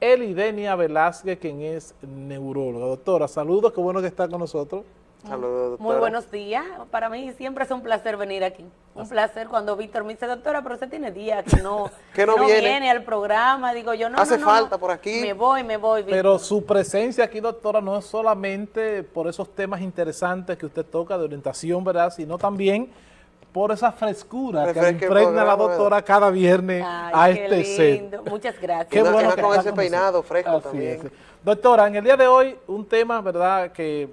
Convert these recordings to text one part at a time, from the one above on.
Elidenia Velázquez, quien es neuróloga. Doctora, saludos, qué bueno que está con nosotros. Saludos, doctora. Muy buenos días. Para mí siempre es un placer venir aquí. Un placer cuando Víctor me dice, doctora, pero usted tiene días que no, Que no viene. al programa. Digo yo, no, Hace no, no, falta no. por aquí. Me voy, me voy, Víctor. Pero su presencia aquí, doctora, no es solamente por esos temas interesantes que usted toca de orientación, ¿verdad? Sino también por esa frescura que Refresque impregna la doctora cada viernes Ay, a qué este lindo. set. Muchas gracias. Qué no- bueno que con ese peinado fresco Así también. es. Doctora, en el día de hoy, un tema, ¿verdad?, que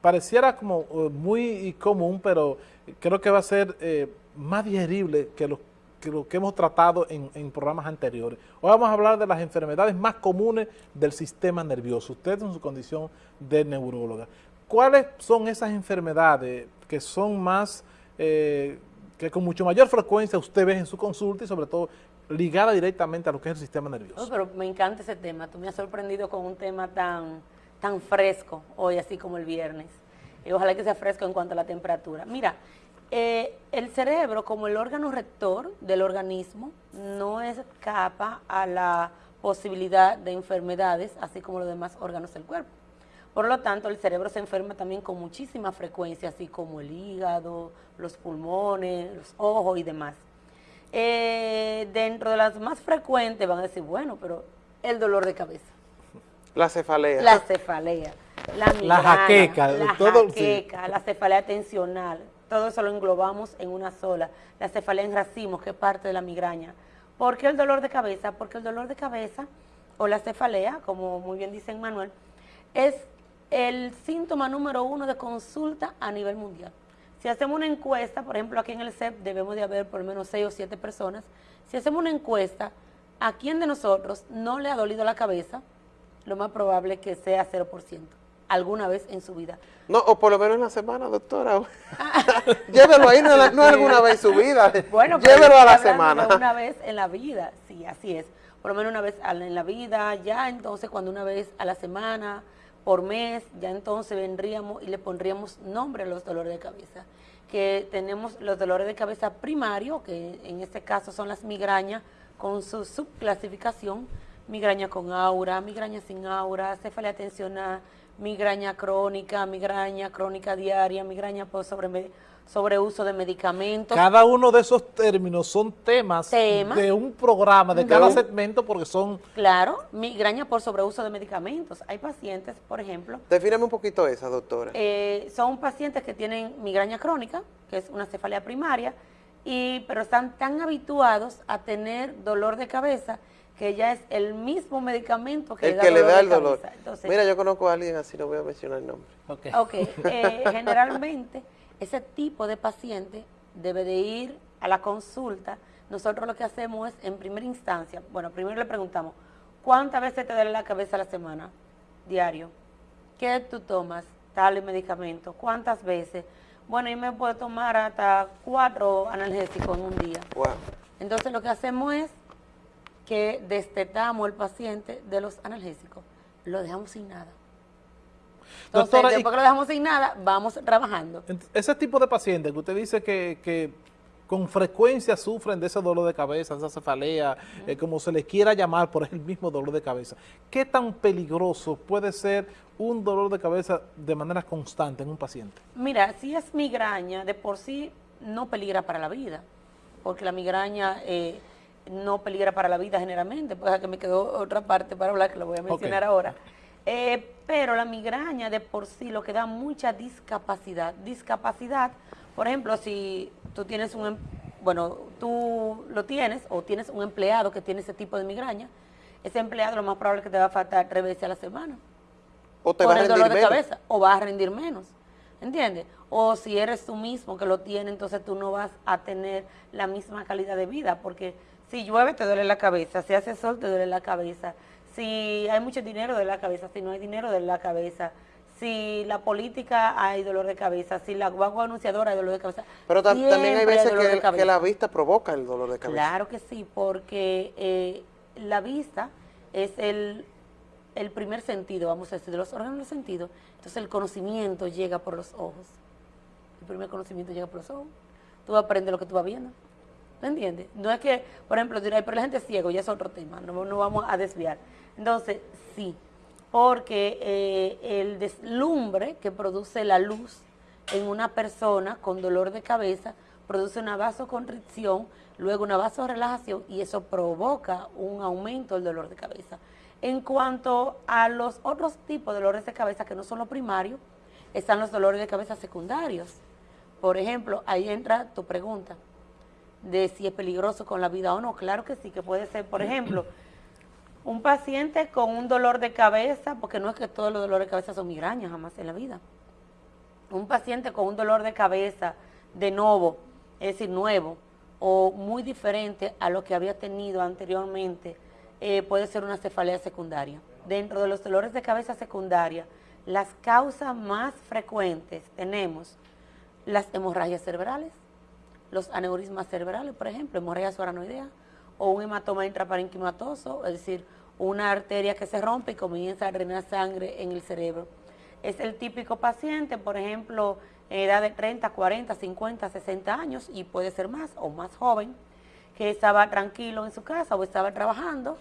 pareciera como eh, muy común, pero creo que va a ser eh, más digerible que lo, que lo que hemos tratado en, en programas anteriores. Hoy vamos a hablar de las enfermedades más comunes del sistema nervioso. Usted en su condición de neuróloga. ¿Cuáles son esas enfermedades que son más, eh, que con mucho mayor frecuencia usted ve en su consulta y sobre todo ligada directamente a lo que es el sistema nervioso? Oh, pero me encanta ese tema. Tú me has sorprendido con un tema tan, tan fresco hoy, así como el viernes. Y ojalá que sea fresco en cuanto a la temperatura. Mira, eh, el cerebro, como el órgano rector del organismo, no escapa a la posibilidad de enfermedades, así como los demás órganos del cuerpo. Por lo tanto, el cerebro se enferma también con muchísima frecuencia, así como el hígado, los pulmones, los ojos y demás. Eh, dentro de las más frecuentes van a decir, bueno, pero el dolor de cabeza, La cefalea. la cefalea, la migraña, La jaqueca, la todo, sí. jaqueca, la cefalea tensional, todo eso lo englobamos en una sola. La cefalea en racimos, que es parte de la migraña. ¿Por qué el dolor de cabeza? Porque el dolor de cabeza o la cefalea, como muy bien dice Manuel, es el síntoma número uno de consulta a nivel mundial. Si hacemos una encuesta, por ejemplo, aquí en el CEP debemos de haber por lo menos seis o siete personas. Si hacemos una encuesta, ¿a quién de nosotros no le ha dolido la cabeza? Lo más probable es que sea 0%, alguna vez en su vida. No, o por lo menos en la semana, doctora. Llévelo ahí, no, no alguna vez en su vida. Bueno, Llévelo a la semana. Una vez en la vida, sí, así es. Por lo menos una vez en la vida, ya entonces cuando una vez a la semana, por mes, ya entonces vendríamos y le pondríamos nombre a los dolores de cabeza. Que tenemos los dolores de cabeza primarios, que en este caso son las migrañas, con su subclasificación, migraña con aura, migraña sin aura, cefalea tensional, migraña crónica, migraña crónica diaria, migraña por sobre, sobreuso de medicamentos. Cada uno de esos términos son temas, de un programa, de cada segmento, porque son Claro, migraña por sobreuso de medicamentos. Hay pacientes, por ejemplo, Defíname un poquito esa, doctora. eh, son pacientes que tienen migraña crónica, que es una cefalea primaria, y, pero están tan habituados a tener dolor de cabeza que ya es el mismo medicamento que el le da que le dolor da de el dolor. Entonces, Mira, yo conozco a alguien así, no voy a mencionar el nombre. Ok, eh, generalmente ese tipo de paciente debe de ir a la consulta. Nosotros lo que hacemos es, en primera instancia, bueno, primero le preguntamos, ¿cuántas veces te duele la cabeza a la semana? Diario. ¿Qué tú tomas? Tal medicamento. ¿Cuántas veces? Bueno, yo me puedo tomar hasta cuatro analgésicos en un día. Wow. Entonces lo que hacemos es que destetamos al paciente de los analgésicos, lo dejamos sin nada. Entonces, Doctora, y- después que lo dejamos sin nada, vamos trabajando. Ese tipo de pacientes que usted dice que, que con frecuencia sufren de ese dolor de cabeza, esa cefalea, eh, como se les quiera llamar, por el mismo dolor de cabeza, ¿qué tan peligroso puede ser un dolor de cabeza de manera constante en un paciente? Mira, si es migraña, de por sí no peligra para la vida, porque la migraña eh, no peligra para la vida generalmente, pues que me quedó otra parte para hablar que lo voy a mencionar ahora. Eh, pero la migraña de por sí lo que da mucha discapacidad. Discapacidad, por ejemplo, si tú tienes un, em- bueno, tú lo tienes o tienes un empleado que tiene ese tipo de migraña, ese empleado lo más probable es que te va a faltar tres veces a la semana O te va a el rendir dolor de menos. cabeza o vas a rendir menos, ¿entiendes? O si eres tú mismo que lo tiene, entonces tú no vas a tener la misma calidad de vida, porque si llueve te duele la cabeza, si hace sol te duele la cabeza, si hay mucho dinero de la cabeza, si no hay dinero de la cabeza, si la política hay dolor de cabeza, si la guagua anunciadora hay dolor de cabeza. Pero tam- también hay veces que, la vista provoca el dolor de cabeza. Claro que sí, porque eh, la vista es el, el primer sentido, vamos a decir, de los órganos del sentido. Entonces el conocimiento llega por los ojos. El primer conocimiento llega por los ojos. Tú aprendes lo que tú vas viendo. ¿Me entiendes? No es que, por ejemplo, dirás, pero la gente es ciego, ya es otro tema, no, no vamos a desviar. Entonces, sí, porque eh, el deslumbre que produce la luz en una persona con dolor de cabeza produce una vasoconstricción, luego una vasorelajación y eso provoca un aumento del dolor de cabeza. En cuanto a los otros tipos de dolores de cabeza que no son los primarios, están los dolores de cabeza secundarios. Por ejemplo, ahí entra tu pregunta de si es peligroso con la vida o no. Claro que sí, que puede ser, por ejemplo, un paciente con un dolor de cabeza, porque no es que todos los dolores de cabeza son migrañas jamás en la vida. Un paciente con un dolor de cabeza de nuevo, es decir, nuevo, o muy diferente a lo que había tenido anteriormente, eh, puede ser una cefalea secundaria. Dentro de los dolores de cabeza secundaria, las causas más frecuentes tenemos las hemorragias cerebrales, los aneurismas cerebrales, por ejemplo, hemorragia subaranoidea, o un hematoma intraparenquimatoso, es decir, una arteria que se rompe y comienza a drenar sangre en el cerebro. Es el típico paciente, por ejemplo, en edad de 30, 40, 50, 60 años y puede ser más o más joven, que estaba tranquilo en su casa o estaba trabajando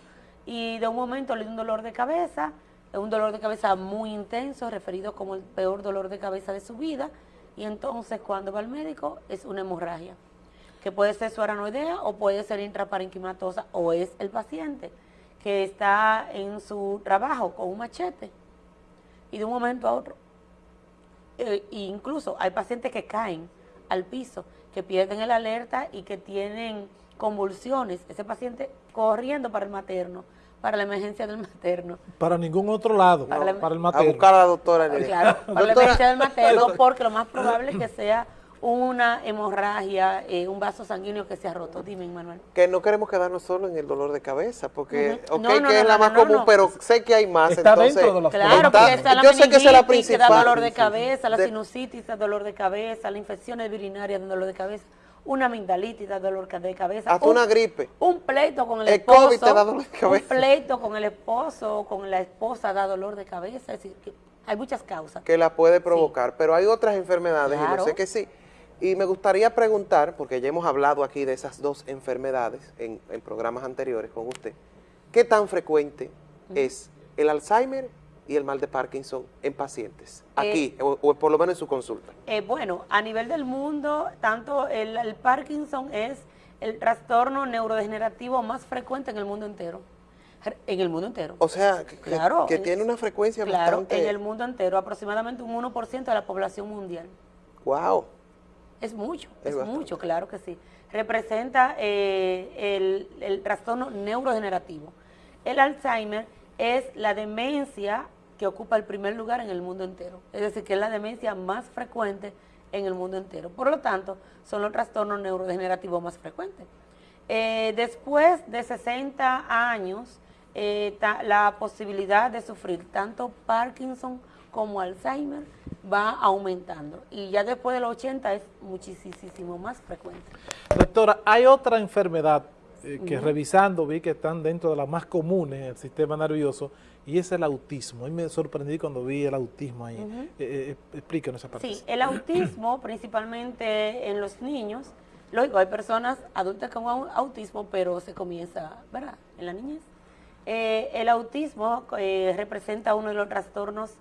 y de un momento le dio un dolor de cabeza, un dolor de cabeza muy intenso, referido como el peor dolor de cabeza de su vida, y entonces cuando va al médico es una hemorragia, que puede ser suaranoidea o puede ser intraparenquimatosa, o es el paciente que está en su trabajo con un machete y de un momento a otro, e incluso hay pacientes que caen al piso, que pierden el alerta y que tienen convulsiones, ese paciente corriendo para el materno, para la emergencia del materno. Para ningún otro lado, para, el materno. A buscar a la doctora. Claro, para la emergencia del materno, porque lo más probable es que sea una hemorragia, eh, un vaso sanguíneo que se ha roto. Dime, Manuel. Que no queremos quedarnos solo en el dolor de cabeza, porque, ok, que es la más común, pero sé que hay más. Está dentro de los Claro, porque está la yo sé que es la principal. Que da dolor de cabeza, la sinusitis da dolor de cabeza, la infección urinarias da dolor de cabeza una amigdalitis da dolor de cabeza. Hasta una gripe. Un pleito con el, esposo. COVID te da dolor de cabeza. Un pleito con el esposo o con la esposa da dolor de cabeza. Es decir, que hay muchas causas. Que la puede provocar, pero hay otras enfermedades y yo sé que sí. Y me gustaría preguntar, porque ya hemos hablado aquí de esas dos enfermedades en, programas anteriores con usted, ¿qué tan frecuente es el Alzheimer y el mal de Parkinson en pacientes, eh, aquí, o, por lo menos en su consulta? Eh, bueno, a nivel del mundo, tanto el, Parkinson es el trastorno neurodegenerativo más frecuente en el mundo entero. En el mundo entero. O sea, que, claro, que tiene una frecuencia claro, en el mundo entero, aproximadamente un 1% de la población mundial. ¡Wow! Es mucho, es, mucho, claro que sí. Representa eh, el, el trastorno neurodegenerativo. El Alzheimer es la demencia que ocupa el primer lugar en el mundo entero. Es decir, que es la demencia más frecuente en el mundo entero. Por lo tanto, son los trastornos neurodegenerativos más frecuentes. Eh, después de 60 años, eh, la posibilidad de sufrir tanto Parkinson como Alzheimer va aumentando. Y ya después de los 80 es muchísimo más frecuente. Doctora, hay otra enfermedad eh, que revisando vi que están dentro de las más comunes en el sistema nervioso, y es el autismo. A me sorprendí cuando vi el autismo ahí. Eh, eh, explíquenos esa parte. Sí, el autismo principalmente en los niños, lógico, hay personas adultas con autismo, pero se comienza, ¿verdad?, en la niñez. el autismo representa uno de los trastornos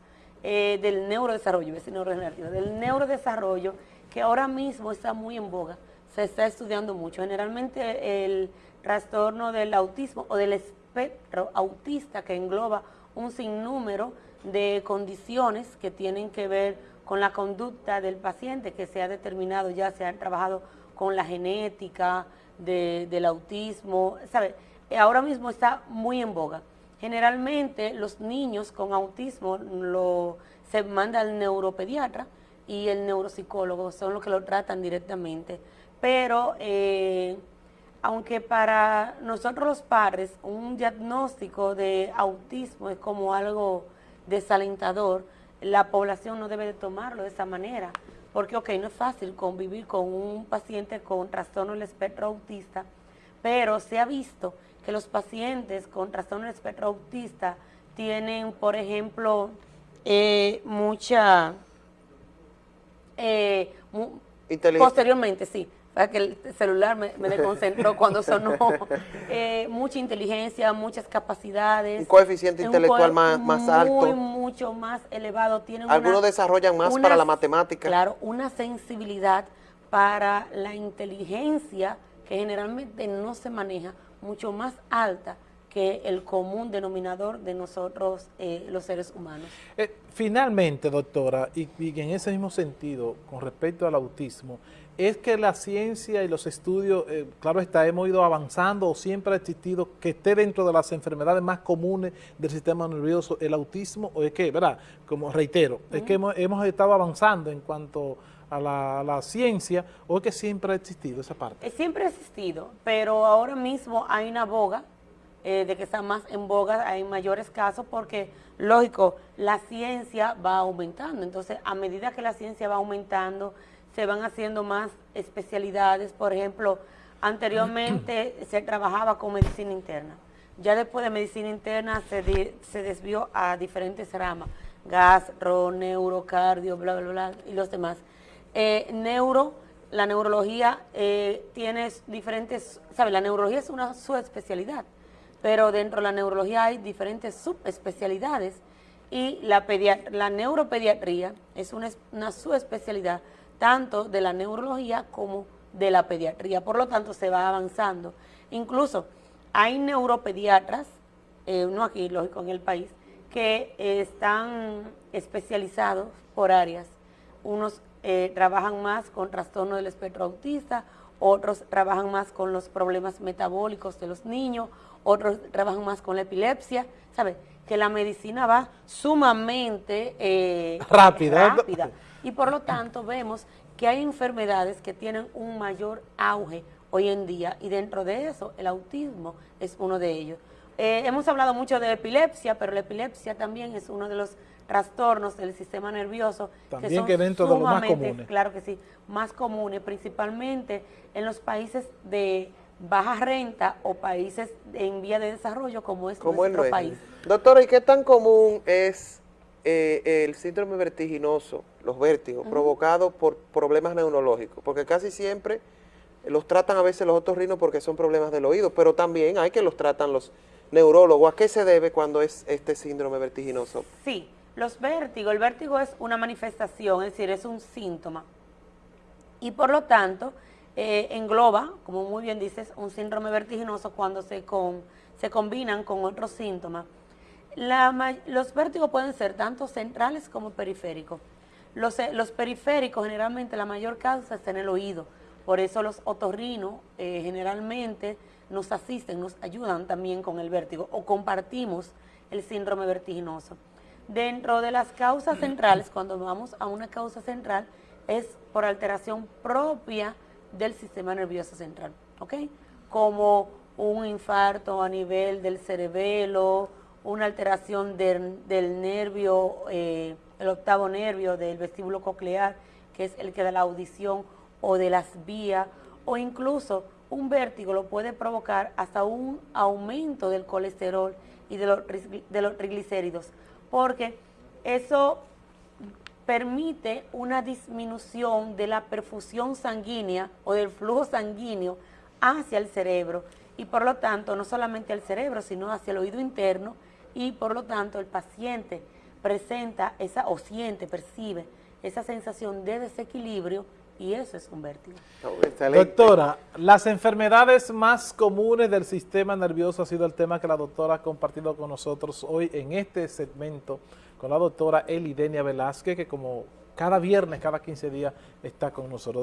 del neurodesarrollo, es neurodegenerativo, del neurodesarrollo que ahora mismo está muy en boga, se está estudiando mucho. Generalmente el trastorno del autismo o del espectro autista que engloba un sinnúmero de condiciones que tienen que ver con la conducta del paciente que se ha determinado, ya se ha trabajado con la genética del autismo, ¿sabe? Ahora mismo está muy en boga. Generalmente los niños con autismo lo, se manda al neuropediatra y el neuropsicólogo son los que lo tratan directamente. Pero eh, aunque para nosotros los padres un diagnóstico de autismo es como algo desalentador, la población no debe de tomarlo de esa manera, porque ok, no es fácil convivir con un paciente con trastorno del espectro autista, pero se ha visto que los pacientes con trastorno del espectro autista tienen, por ejemplo, eh, mucha... Eh, posteriormente, sí, que el celular me, desconcentró cuando sonó. Eh, mucha inteligencia, muchas capacidades. Un coeficiente intelectual más, más alto. Muy, mucho más elevado. Tienen Algunos desarrollan más para la matemática. Claro, una sensibilidad para la inteligencia que generalmente no se maneja, mucho más alta que el común denominador de nosotros, eh, los seres humanos. Eh, finalmente, doctora, y, en ese mismo sentido, con respecto al autismo, es que la ciencia y los estudios, eh, claro está, hemos ido avanzando o siempre ha existido que esté dentro de las enfermedades más comunes del sistema nervioso el autismo, o es que, ¿verdad? Como reitero, es que hemos, hemos estado avanzando en cuanto a la, ciencia o es que siempre ha existido esa parte? Siempre ha existido, pero ahora mismo hay una boga eh, de que está más en boga, hay mayores casos porque, lógico, la ciencia va aumentando. Entonces, a medida que la ciencia va aumentando, se van haciendo más especialidades. Por ejemplo, anteriormente se trabajaba con medicina interna. Ya después de medicina interna se, se desvió a diferentes ramas, gastro, neurocardio, bla, bla, bla, y los demás. Eh, neuro, la neurología eh, tiene diferentes, ¿sabes? La neurología es una subespecialidad pero dentro de la neurología hay diferentes subespecialidades y la, la neuropediatría es una, una subespecialidad tanto de la neurología como de la pediatría, por lo tanto se va avanzando. Incluso hay neuropediatras, eh, no aquí, lógico, en el país, que están especializados por áreas. Unos eh, trabajan más con trastorno del espectro autista, otros trabajan más con los problemas metabólicos de los niños, otros trabajan más con la epilepsia, ¿sabes? Que la medicina va sumamente eh, rápida. rápida. Y por lo tanto vemos que hay enfermedades que tienen un mayor auge hoy en día y dentro de eso el autismo es uno de ellos. Eh, hemos hablado mucho de epilepsia, pero la epilepsia también es uno de los trastornos del sistema nervioso también que, son que dentro de los más comunes. Claro que sí, más comunes, principalmente en los países de baja renta o países en vía de desarrollo como es nuestro país. Doctora, ¿y qué tan común es eh, el síndrome vertiginoso, los vértigos, provocados por problemas neurológicos? Porque casi siempre los tratan a veces los otorrinos porque son problemas del oído, pero también hay que los tratan los neurólogos. ¿A qué se debe cuando es este síndrome vertiginoso? Sí, los vértigos, el vértigo es una manifestación, es decir, es un síntoma. Y por lo tanto, eh, engloba, como muy bien dices, un síndrome vertiginoso cuando se, con, se combinan con otros síntomas. Los vértigos pueden ser tanto centrales como periféricos. Los, eh, los, periféricos generalmente la mayor causa está en el oído, por eso los otorrinos eh, generalmente nos asisten, nos ayudan también con el vértigo o compartimos el síndrome vertiginoso. Dentro de las causas centrales, cuando vamos a una causa central, es por alteración propia del sistema nervioso central, ¿ok? Como un infarto a nivel del cerebelo, una alteración del, nervio, eh, el octavo nervio del vestíbulo coclear, que es el que da la audición, o de las vías, o incluso un vértigo lo puede provocar hasta un aumento del colesterol y de los, de los triglicéridos, porque eso permite una disminución de la perfusión sanguínea o del flujo sanguíneo hacia el cerebro y por lo tanto no solamente al cerebro sino hacia el oído interno y por lo tanto el paciente presenta esa o siente, percibe esa sensación de desequilibrio y eso es un vértigo. Doctora, las enfermedades más comunes del sistema nervioso ha sido el tema que la doctora ha compartido con nosotros hoy en este segmento con la doctora Elidenia Velázquez, que como cada viernes, cada 15 días está con nosotros.